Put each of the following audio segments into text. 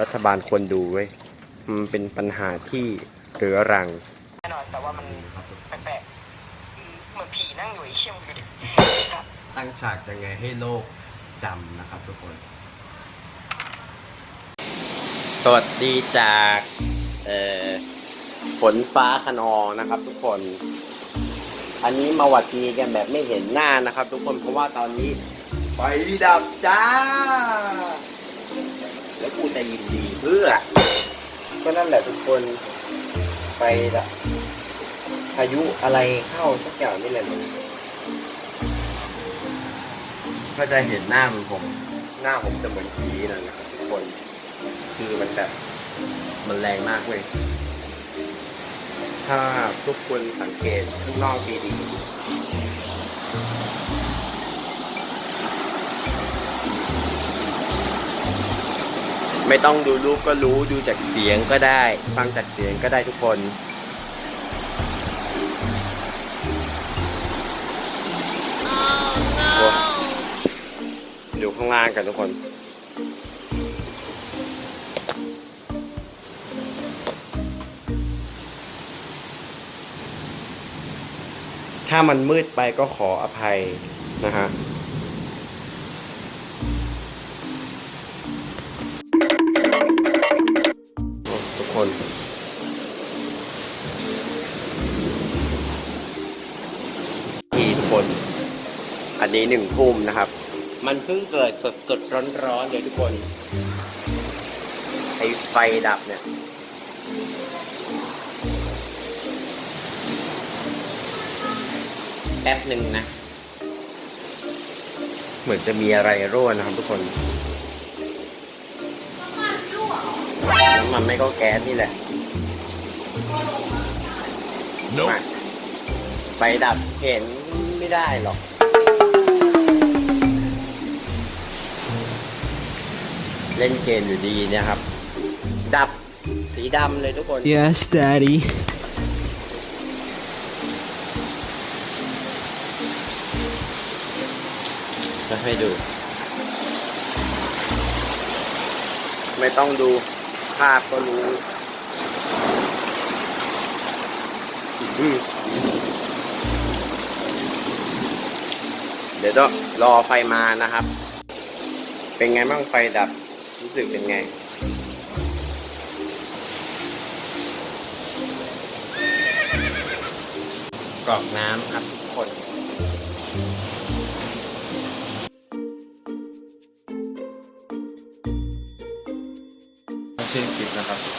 รัฐบาลควรดูเว้ยมันเป็นปัญหาที่เรื้อรังแน่นอนแต่ว่ามันแปลกๆอืมเหมือนผีนั่งอยู่ไอ้เชี่ยมงดูดิครับตั้งฉากยังไงให้โลกจำนะครับทุกคน สวัสดีจากเอ่อฝนฟ้าขนองนะครับ ทุกคน อันนี้มาหวัดดีกันแบบไม่เห็นหน้านะครับ ทุกคนเพราะว่าตอนนี้ไฟดับจ้า แล้วกูจะยินดีเพื่อ ก็นั่นแหละทุกคนไฟดับพายุอะไรเข้าสักอย่างนี่แหละมึงก็จะเห็นหน้าเหมือนผม หน้าผมจะเหมือนผีนั่นนะครับทุกคน คือมันแบบมันแรงมากเว้ย ถ้าทุกคนสังเกตข้างนอกดีๆ ไม่ต้องดูรูปก็รู้ดูจากเสียงก็ได้ ฟังจากเสียงก็ได้ทุกคนอยู่ข้างล่างกันทุกคนถ้ามันมืดไปก็ขออภัยนะฮะ อันนี้หนึ่งทุ่มนะครับ มันเพิ่งเกิดสดสดร้อนร้อนๆเลยทุกคนไอไฟดับเนี่ย แป๊บหนึ่งนะ เหมือนจะมีอะไรรั่วนะครับทุกคนน้ำมันไม่ก็แก๊สนี่แหละมาไฟดับเห็นไม่ได้หรอก เล่นเกมอยู่ดีเนะครับ ดับสีดำเลยทุกคน Yes, Daddy. จะให้ดู ไม่ต้องดูภาพก็รู้อืมเดี๋ยวต้องรอไฟมานะครับ เป็นไงบ้างไฟดับ รู้สึกเป็นไงกรอกน้ำครับทุกคนชื่อคลิปนะครับ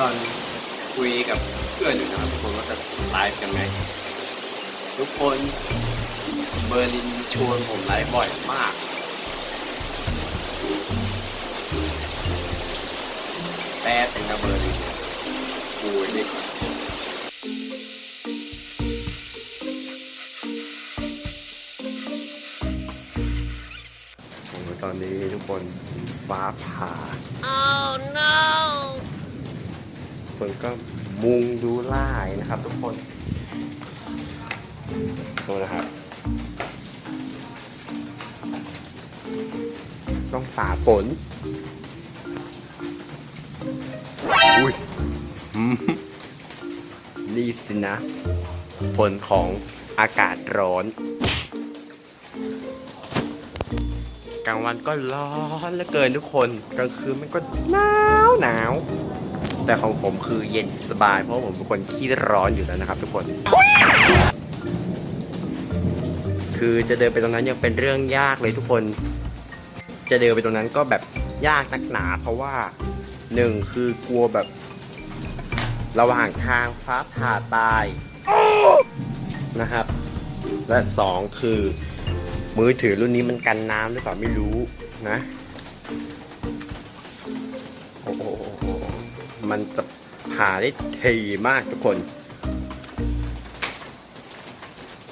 ตอนนี้ตอนคุยกับเพื่อนอยู่นะครับทุกคนว่าจะไลฟ์กันไหมทุกคนเบอร์ลินชวนผมไลฟ์บ่อยมาก แป๊บเป็นนะเบอร์ลินกูนี่โอ้โหตอนนี้ทุกคนฟ้าผ่า oh no คนก็มุงดูไล่นะครับ ทุกคนดูนะครับ ต้องฝ่าฝน อุ้ยนี่สินะ ผลของอากาศร้อน กลางวันก็ร้อนเหลือเกินทุกคน กลางคืนมันก็หนาวหนาว แต่ของผมคือเย็นสบาย เพราะผมเป็นคนขี้ร้อนอยู่แล้วนะครับ ทุกคน คือจะเดินไปตรงนั้นยังเป็นเรื่องยากเลยทุกคน จะเดินไปตรงนั้นก็แบบยากนักหนา เพราะว่าหนึ่งคือกลัวแบบ ระหว่างทางฟ้าผ่าตายนะครับ และสองคือ มือถือรุ่นนี้มันกันน้ำหรือเปล่าไม่รู้นะ มันจะผ่าได้ทีมากทุกคน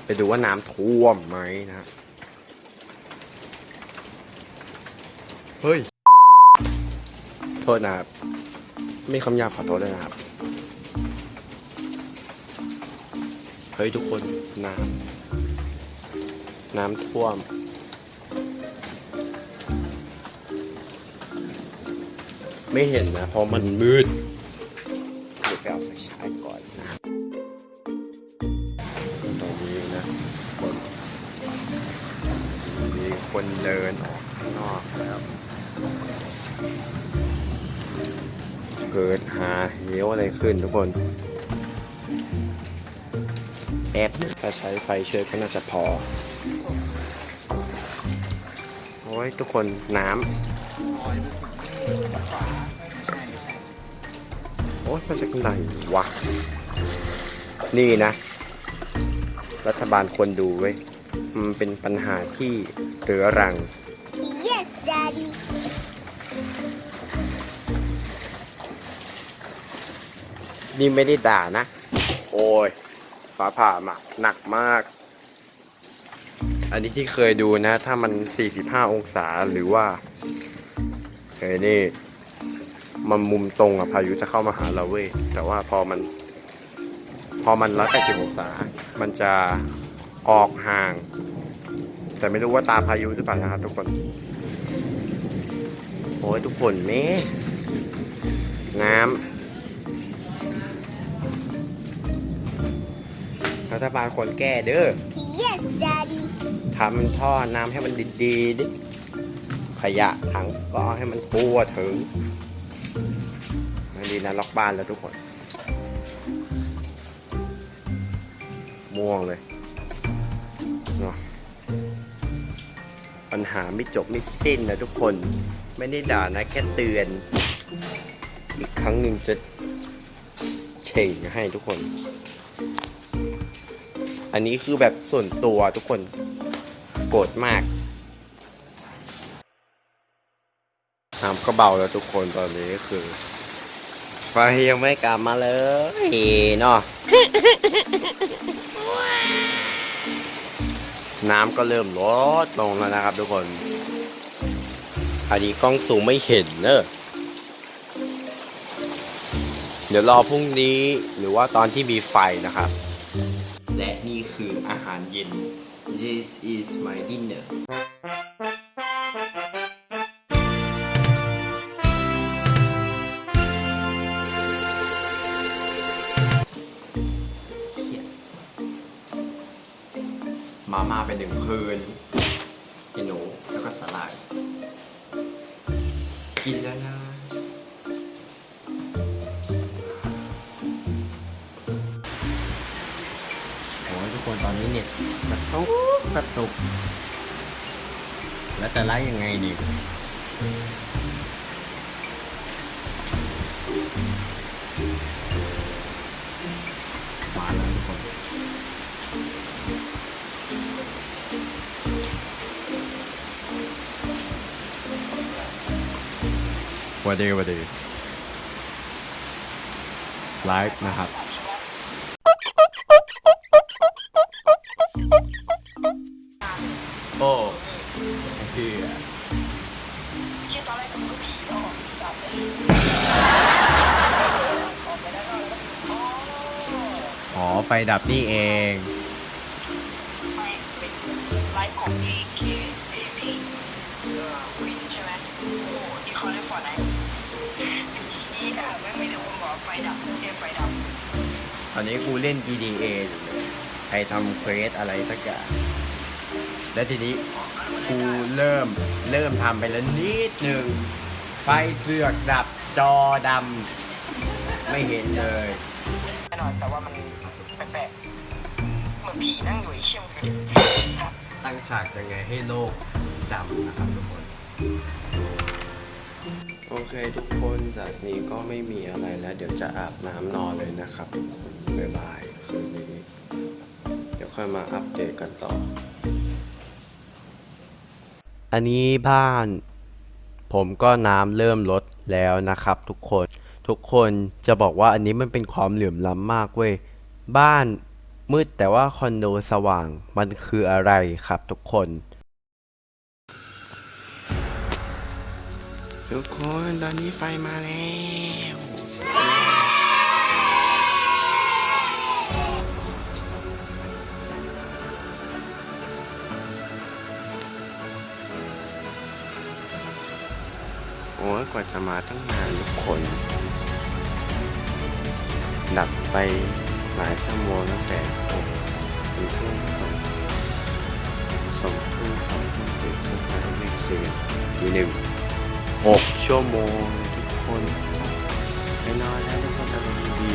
ไปดูว่าน้ำท่วมไหมนะ เฮ้ย โทษนะครับ ไม่คำหยาบขอโทษเลยนะครับ เฮ้ยทุกคน น้ำ น้ำท่วมไม่เห็นนะเพราะมันมืด เดินออกข้างนอกแล้ว เกิดหาเหวอะไรขึ้นทุกคน แอบถ้าใช้ไฟเชื้อก็น่าจะพอ โอ้ยทุกคนน้ำโอ้ยมาจากไหนวะ นี่นะ รัฐบาลควรดูเว้ มันเป็นปัญหาที่เรื้อรัง Yes, Daddy. นี่ไม่ได้ด่านะ โอ้ยฟ้าผ่ามาหนักมาก อันนี้ที่เคยดูนะ ถ้ามัน 45 องศาหรือว่าเฮ้ยนี่ มันมุมตรงอะพายุจะเข้ามาหาเราเว้ย แต่ว่าพอมัน พอมันร้อยแปดสิบองศา มันจะออกห่าง แต่ไม่รู้ว่าตาพายุหรือเปล่านะครับทุกคน โอ้ยทุกคนแม่น้ำรัฐบาลควรแก้เด้อ Yes, Daddy. ทำท่อน้ำให้มันดีๆดิขยะถังก็ให้มันทั่วถึงมันดีนะล็อกบ้านแล้วทุกคน ม่วงเลยเนาะ ปัญหาไม่จบไม่สิ้นนะทุกคนไม่ได้ด่านะแค่เตือน อีกครั้งหนึ่งจะเฉ่งให้ทุกคน อันนี้คือแบบส่วนตัวทุกคนโกรธมากน้ำก็เบาแล้วทุกคนตอนนี้คือไฟยังไม่กลับมาเลยเนาะ น้ำก็เริ่มลดลงแล้วนะครับ ทุกคน อันนี้กล้องสูงไม่เห็นเนอะเดี๋ยวรอพรุ่งนี้หรือว่าตอนที่มีไฟนะครับ และนี่คืออาหารเย็น This is my dinner แล้วนะโอ้ยทุกคนตอนนี้เน็ตกระตุกกระตุก แล้วจะไล่ยังไงดี วันดีวันดีไลฟ์นะครับโอ้คือเชี่ยตอนแรกผมก็ผีออกสับเลยออกไปได้ก็แล้วอ๋ออ๋อ ไฟดับนี่เองไม่เป็นไลฟ์ของ AK เอพีเออวินใช่ไหมโอ้โหที่เขาได้ฟอร์ดไหนชี้อะไม่ไม่ได้คนบอกไฟดับเรียกไฟดับตอนนี้กูเล่น PDA อยู่เลยใครทำเควสอะไรสักอย่างแล้วทีนี้กูเริ่มเริ่มทำไปแล้วนิดหนึ่งไฟเสือกดับจอดำไม่เห็นเลยแน่นอนแต่ว่ามันแปลกๆเหมือนผีนั่งอยู่ไอ้เชี่ยมงดูดิสับตั้งฉากยังไงให้โลกจำนะครับทุกคนโอ เคทุกคนจากนี้ก็ไม่มีอะไรแล้ว เดี๋ยวจะอาบน้ำนอนเลยนะครับทุกคนบ๊ายบายคืนนี้เดี๋ยวค่อยมาอัปเดตกันต่อ อันนี้บ้าน ผมก็น้ำเริ่มลดแล้วนะครับ ทุกคนทุกคนจะบอกว่าอันนี้มันเป็นความเหลื่อมล้ำมากเว้ยบ้านมืดแต่ว่าคอนโดสว่างมันคืออะไรครับทุกคน ทุกคนตอนนี้ไฟมาแล้วโอ้กว่าจะมาตั้งนานทุกคน ดับไปหลายชั่วโมงตั้งแต่หกทุ่มสองทุ่มสองทุ่มเจ็ดสองทุ่มเจ็ดสี่หนึ่ง 6 ชั่วโมงทุกคนไปนอนแล้วทุกคนจะลงดี